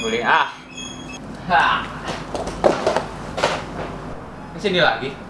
Boleh ah. Ha. Sini lagi.